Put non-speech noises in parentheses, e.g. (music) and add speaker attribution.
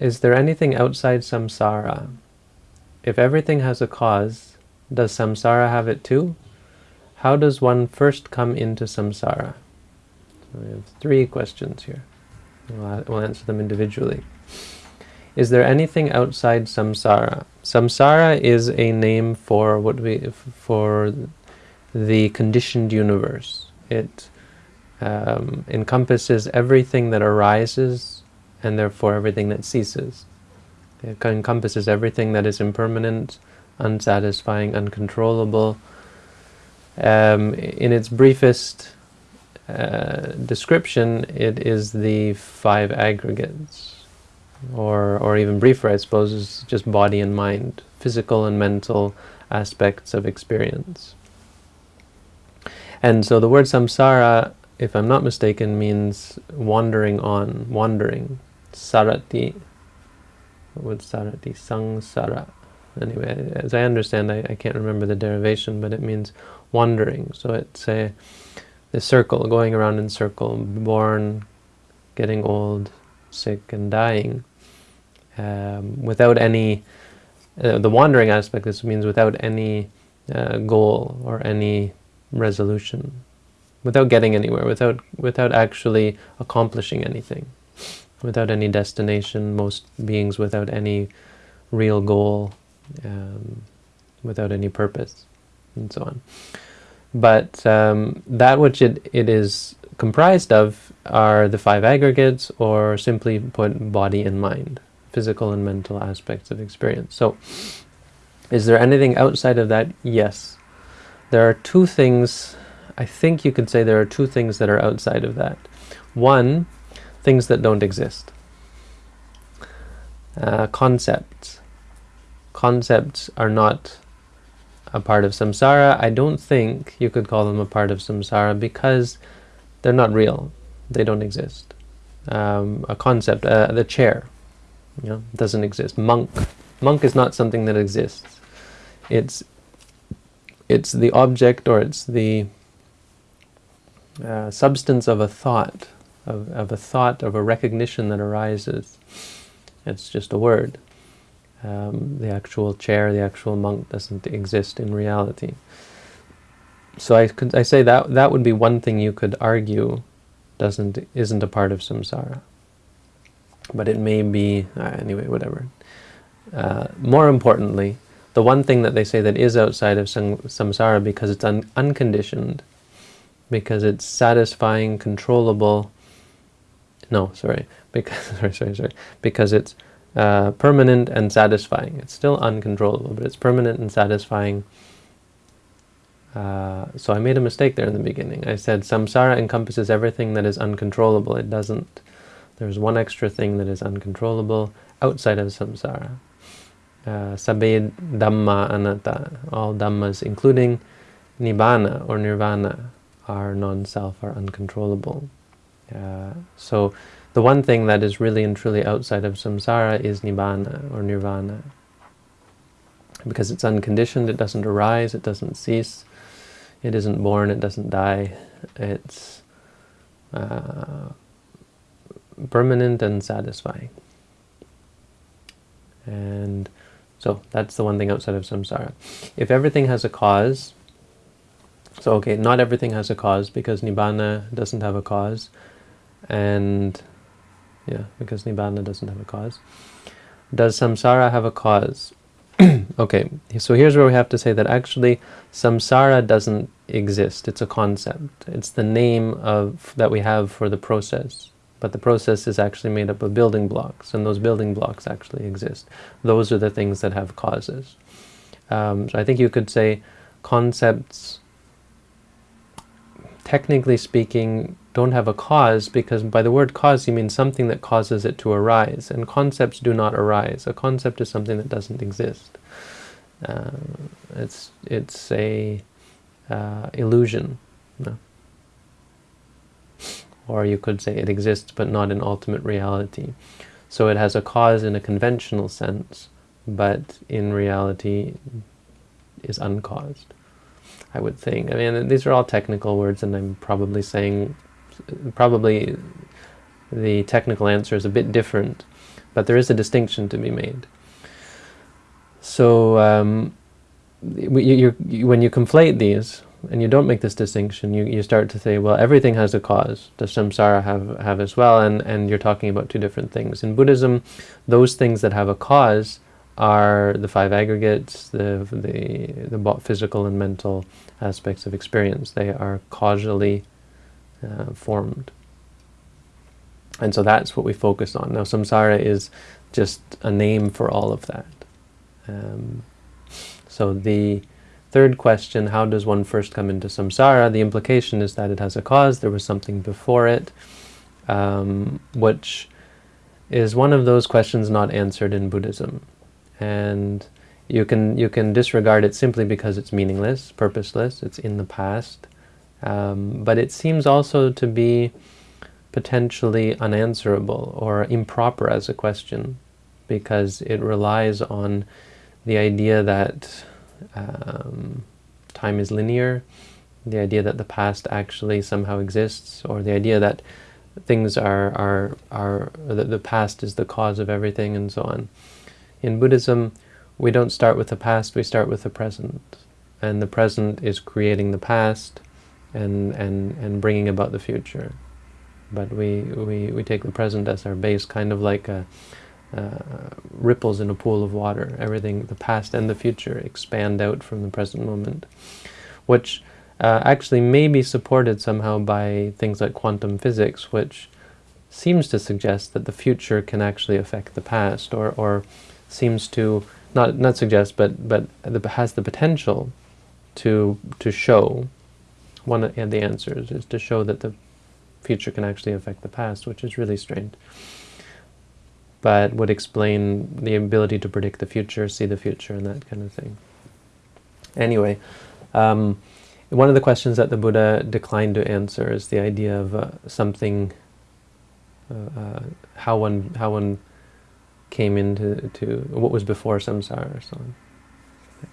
Speaker 1: Is there anything outside samsara? If everything has a cause, does samsara have it too? How does one first come into samsara? So we have three questions here. We'll, answer them individually. Is there anything outside samsara? Samsara is a name for what we for the conditioned universe. It um, encompasses everything that arises and therefore everything that ceases. It encompasses everything that is impermanent, unsatisfying, uncontrollable. Um, in its briefest uh, description, it is the five aggregates, or, or even briefer, I suppose, is just body and mind, physical and mental aspects of experience. And so the word samsara, if I'm not mistaken, means wandering on, wandering. Sarati. What sarati? Sangsara. Anyway, as I understand, I, I can't remember the derivation, but it means wandering. So it's a the circle, going around in circle, born, getting old, sick, and dying, um, without any, uh, the wandering aspect, this means without any uh, goal or any resolution, without getting anywhere, without, without actually accomplishing anything, without any destination, most beings without any real goal, um, without any purpose, and so on. But um, that which it, it is comprised of are the five aggregates, or simply put, body and mind, physical and mental aspects of experience. So, is there anything outside of that? Yes. There are two things, I think you could say there are two things that are outside of that. One, things that don't exist. Uh, concepts. Concepts are not a part of samsara. I don't think you could call them a part of samsara because they're not real. They don't exist. Um, a concept, uh, the chair, you know, doesn't exist. Monk. Monk is not something that exists. It's it's the object or it's the uh, substance of a thought, of, of a thought, of a recognition that arises. It's just a word. Um, the actual chair, the actual monk doesn't exist in reality. So I could I say that that would be one thing you could argue doesn't isn't a part of samsara. But it may be uh, anyway, whatever. Uh, more importantly, the one thing that they say that is outside of samsara because it's un unconditioned, because it's satisfying, controllable. No, sorry, because (laughs) sorry, sorry, sorry, because it's uh, permanent and satisfying. It's still uncontrollable, but it's permanent and satisfying. Uh, so I made a mistake there in the beginning. I said samsara encompasses everything that is uncontrollable. It doesn't. There's one extra thing that is uncontrollable outside of samsara uh, Dhamma Anatta, all Dhammas, including Nibbana or Nirvana, are non-self, are uncontrollable. Uh, so the one thing that is really and truly outside of samsara is Nibbana or Nirvana. Because it's unconditioned, it doesn't arise, it doesn't cease, it isn't born, it doesn't die, it's uh, permanent and satisfying. And so that's the one thing outside of samsara. If everything has a cause, so okay, not everything has a cause because nibbana doesn't have a cause, and yeah, because nibbana doesn't have a cause. Does samsara have a cause? (clears throat) okay, so here's where we have to say that actually samsara doesn't exist. It's a concept. It's the name of that we have for the process but the process is actually made up of building blocks, and those building blocks actually exist. Those are the things that have causes. Um, so I think you could say concepts, technically speaking, don't have a cause, because by the word cause you mean something that causes it to arise, and concepts do not arise. A concept is something that doesn't exist. Uh, it's, it's a uh, illusion. No? or you could say it exists but not in ultimate reality. So it has a cause in a conventional sense, but in reality is uncaused, I would think. I mean, these are all technical words, and I'm probably saying, probably the technical answer is a bit different But there is a distinction to be made. So um, you, you, when you conflate these, and you don't make this distinction, you, you start to say, well, everything has a cause. Does samsara have, have as well? And, and you're talking about two different things. In Buddhism, those things that have a cause are the five aggregates, the, the, the physical and mental aspects of experience. They are causally uh, formed. And so that's what we focus on. Now, samsara is just a name for all of that. Um, so the third question, how does one first come into samsara? The implication is that it has a cause, there was something before it, um, which is one of those questions not answered in Buddhism. And you can, you can disregard it simply because it's meaningless, purposeless, it's in the past. Um, but it seems also to be potentially unanswerable or improper as a question because it relies on the idea that um, time is linear, the idea that the past actually somehow exists, or the idea that things are, are, are that the past is the cause of everything and so on. In Buddhism, we don't start with the past, we start with the present. And the present is creating the past and, and, and bringing about the future. But we, we, we take the present as our base, kind of like a, uh, ripples in a pool of water. Everything, the past and the future, expand out from the present moment, which uh, actually may be supported somehow by things like quantum physics, which seems to suggest that the future can actually affect the past, or, or seems to, not, not suggest, but, but has the potential to, to show, one of the answers is to show that the future can actually affect the past, which is really strange but would explain the ability to predict the future, see the future, and that kind of thing. Anyway, um, one of the questions that the Buddha declined to answer is the idea of uh, something, uh, uh, how one how one came into to what was before samsara or so on.